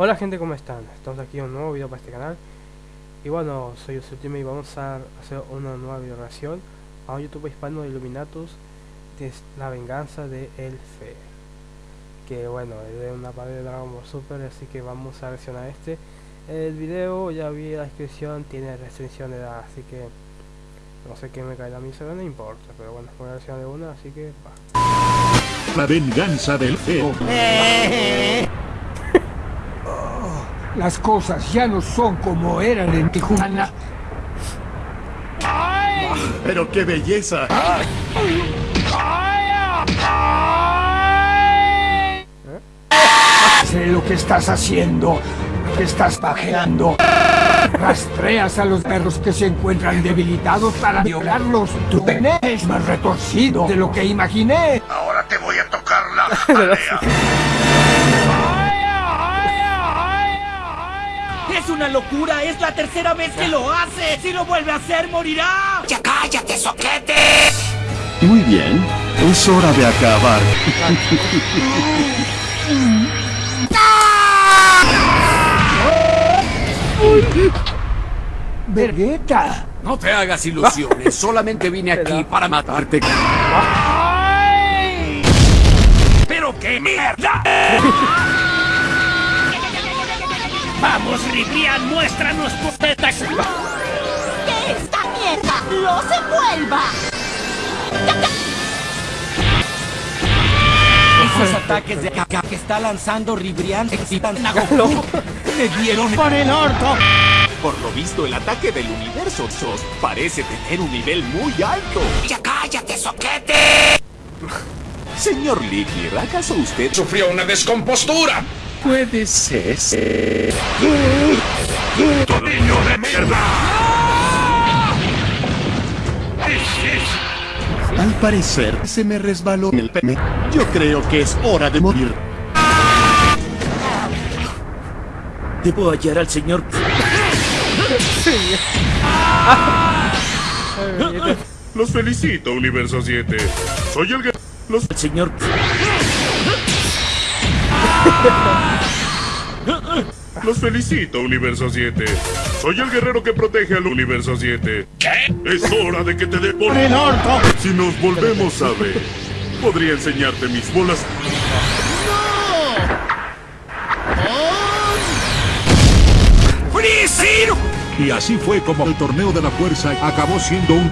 Hola gente, ¿cómo están? Estamos aquí en un nuevo video para este canal. Y bueno, soy Ultimate y vamos a hacer una nueva video reacción a un youtuber hispano de Illuminatus de la venganza de Elfe Que bueno, es de una parte de Dragon Ball Super, así que vamos a reaccionar a este. El video, ya vi la descripción, tiene restricción de edad, así que no sé qué me cae a mí, no importa Pero bueno, voy a reaccionar de una, así que va. La venganza del feo. Las cosas ya no son como eran en Tijuana. Pero qué belleza. Sé lo que estás haciendo, que estás pajeando. Rastreas a los perros que se encuentran debilitados para violarlos. Tu pene es más retorcido de lo que imaginé. Ahora te voy a tocar la ¡Es una locura! ¡Es la tercera vez que lo hace! ¡Si lo vuelve a hacer, morirá! ¡Ya cállate, soquete! Muy bien. Es hora de acabar. Vergueta. No te hagas ilusiones, solamente vine aquí para matarte. ¡Pero qué mierda! ¡Vamos, Ribrian! ¡Muéstranos tus tetas! ¡Que esta mierda los envuelva! Esos ataques de caca que está lanzando Ribrian excitan a Goku. ¡Le dieron por el orto! Por lo visto, el ataque del universo SOS parece tener un nivel muy alto. ¡Ya cállate, soquete! Señor Lickir, ¿acaso usted sufrió una descompostura. Puede ser? ¡Niño de mierda! Al parecer, se me resbaló el pene. Yo creo que es hora de morir. Debo hallar al señor... Los felicito, Universo 7. Soy el... Los... al señor... Los felicito, Universo 7. Soy el guerrero que protege al Universo 7. ¿Qué? Es hora de que te dé por el orto. Si nos volvemos a ver, podría enseñarte mis bolas. Y así fue como el torneo de la fuerza acabó siendo un...